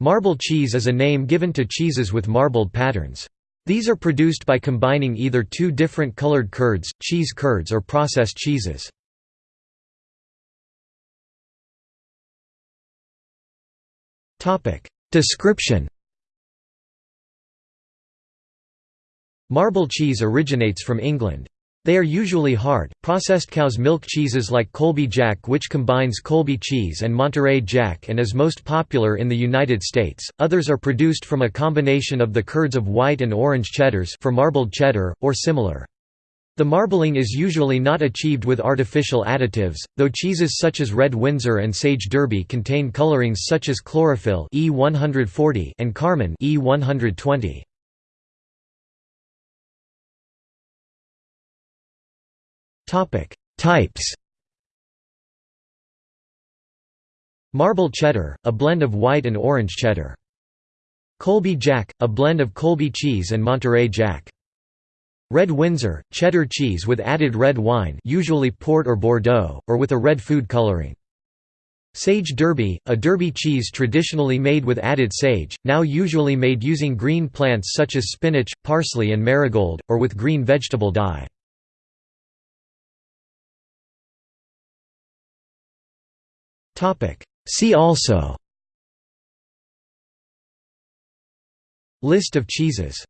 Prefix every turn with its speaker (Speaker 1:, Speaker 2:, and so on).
Speaker 1: Marble cheese is a name given to cheeses with marbled patterns. These are produced by combining either two different colored curds, cheese curds or processed cheeses. Description Marble cheese originates from England. They are usually hard, processed cow's milk cheeses like Colby Jack which combines Colby cheese and Monterey Jack and is most popular in the United States. Others are produced from a combination of the curds of white and orange cheddars for marbled cheddar, or similar. The marbling is usually not achieved with artificial additives, though cheeses such as Red Windsor and Sage Derby contain colorings such as chlorophyll E140 and carmine E120. Topic: Types. Marble cheddar, a blend of white and orange cheddar. Colby Jack, a blend of Colby cheese and Monterey Jack. Red Windsor, cheddar cheese with added red wine usually port or Bordeaux, or with a red food coloring. Sage Derby, a Derby cheese traditionally made with added sage, now usually made using green plants such as spinach, parsley and marigold, or with green vegetable dye. See also. List of cheeses